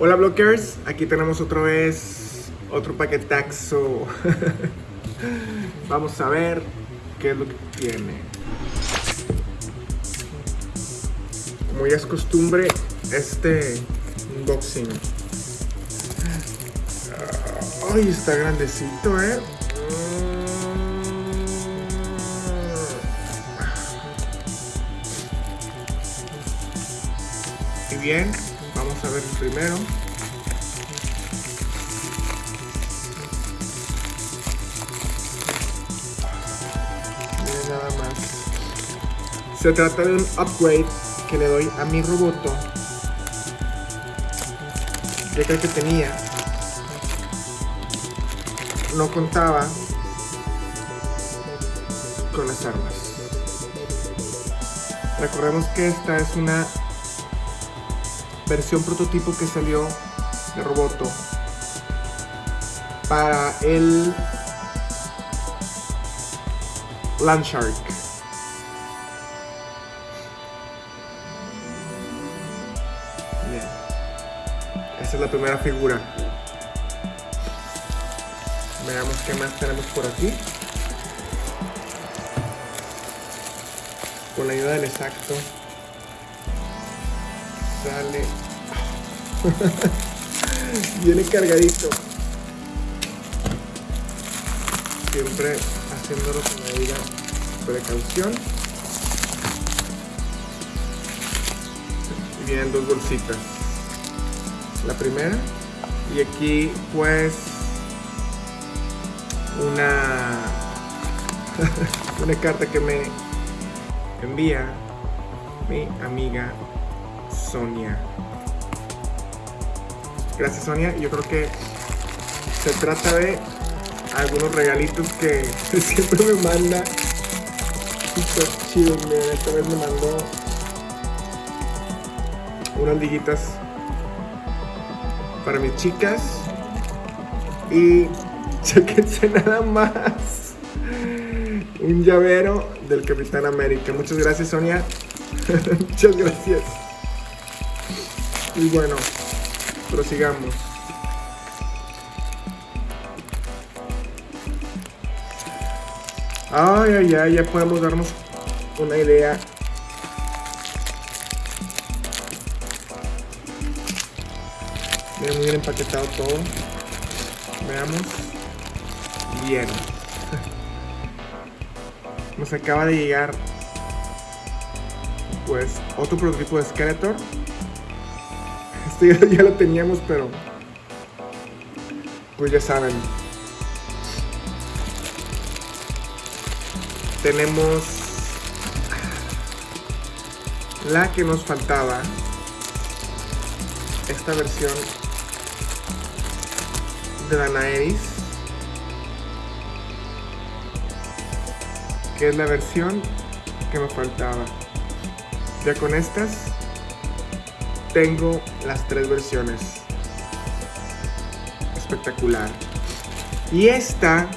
Hola blockers, aquí tenemos otra vez otro paquetaxo. Vamos a ver qué es lo que tiene. Como ya es costumbre, este unboxing. Ay, está grandecito, eh. Y bien, a ver primero. Nada más. Se trata de un upgrade que le doy a mi roboto. Que el que tenía no contaba con las armas. Recordemos que esta es una versión prototipo que salió de Roboto para el Landshark. Bien. Esta es la primera figura. Veamos qué más tenemos por aquí. Con la ayuda del exacto sale. Viene cargadito. Siempre haciéndolo con la debida precaución. Y vienen dos bolsitas. La primera. Y aquí pues una una carta que me envía mi amiga Sonia. Gracias Sonia, yo creo que se trata de algunos regalitos que siempre me manda. Súper chido, esta vez me mandó unas liguitas para mis chicas y chequense nada más un llavero del Capitán América. Muchas gracias Sonia. Muchas gracias. Y bueno, prosigamos. Ay, ay, ay, ya podemos darnos una idea. Miren, muy bien empaquetado todo. Veamos. Bien. Nos acaba de llegar pues otro prototipo de Skeletor ya, ya, lo teníamos, pero pues ya saben. Tenemos la que nos faltaba. Esta versión de Danaeris. Que es la versión que me faltaba. Ya con estas tengo las tres versiones. Espectacular. Y esta...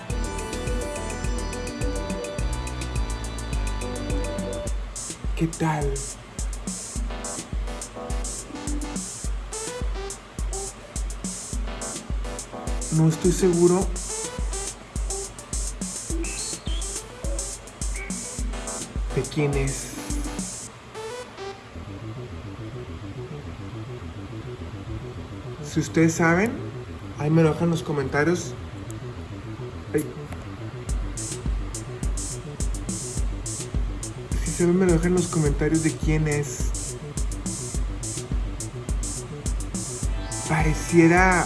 ¿Qué tal? No estoy seguro de quién es. Si ustedes saben, ahí me lo dejan en los comentarios. Si saben, me lo dejan en los comentarios de quién es. Pareciera...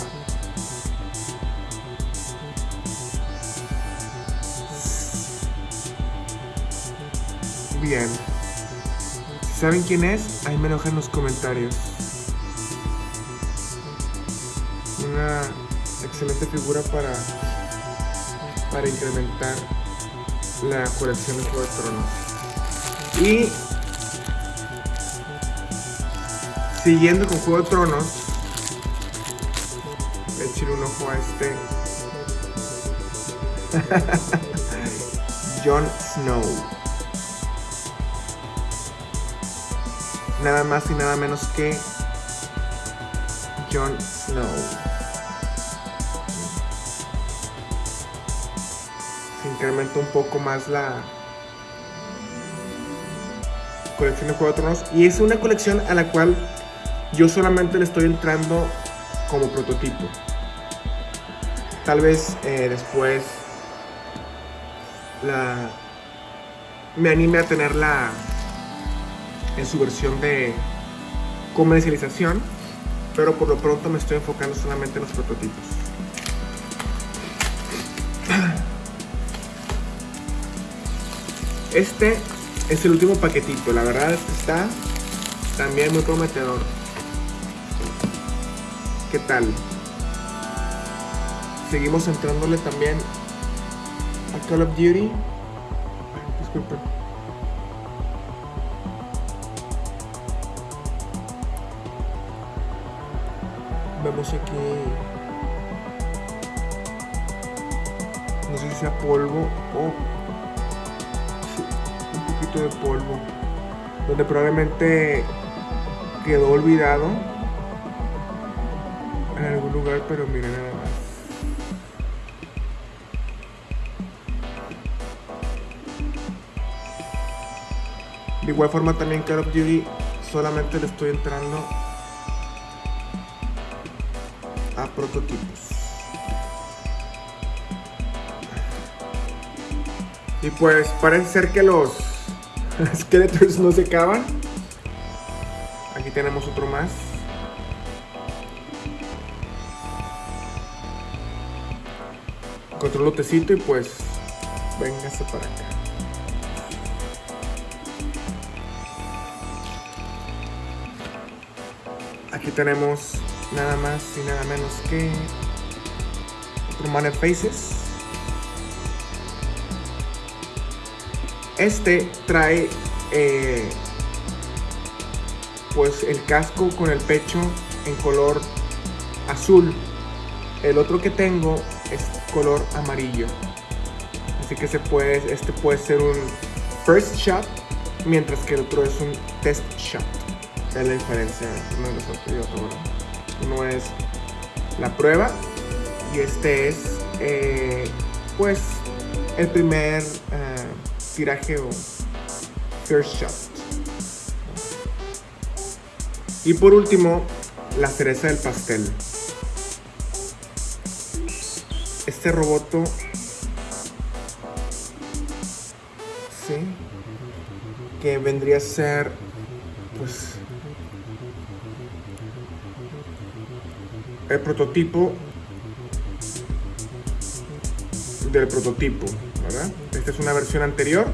Bien. Si saben quién es, ahí me lo dejan en los comentarios. Excelente figura para, para incrementar la colección de Juego de Tronos. Y siguiendo con Juego de Tronos, le echaré un ojo a este Jon Snow. Nada más y nada menos que Jon Snow. Incrementa un poco más la colección de Juego de Tronos. Y es una colección a la cual yo solamente le estoy entrando como prototipo. Tal vez eh, después la me anime a tenerla en su versión de comercialización, pero por lo pronto me estoy enfocando solamente en los prototipos. Este es el último paquetito, la verdad es está también muy prometedor. ¿Qué tal? Seguimos entrándole también a Call of Duty. Disculpen. Vemos aquí. No sé si sea polvo o. de polvo. Donde probablemente quedó olvidado en algún lugar, pero miren nada más. De igual forma también Call of Duty solamente le estoy entrando a prototipos. Y pues parece ser que los Skeletors no se acaban. Aquí tenemos otro más. Control lotecito y pues véngase para acá. Aquí tenemos nada más y nada menos que Romane Faces. Este trae eh, pues el casco con el pecho en color azul. El otro que tengo es color amarillo. Así que se puede, este puede ser un first shot, mientras que el otro es un test shot. Es la diferencia uno de los otros y otro, ¿verdad? Uno es la prueba y este es eh, pues el primer eh, tiraje o first shot. Y por último, la cereza del pastel. Este roboto sí que vendría a ser pues el prototipo del prototipo, Esta es una versión anterior.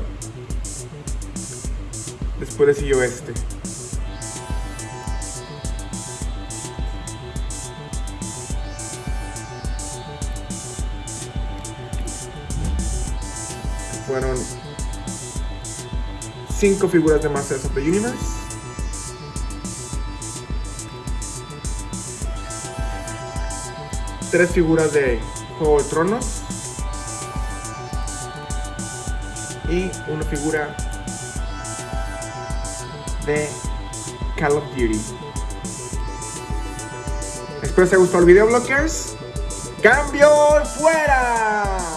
Después le siguió este. Fueron cinco figuras de Masters of the Universe. Tres figuras de Juego de Tronos. Y una figura de Call of Duty. Espero que os haya gustado el video, blockers. ¡Cambio fuera!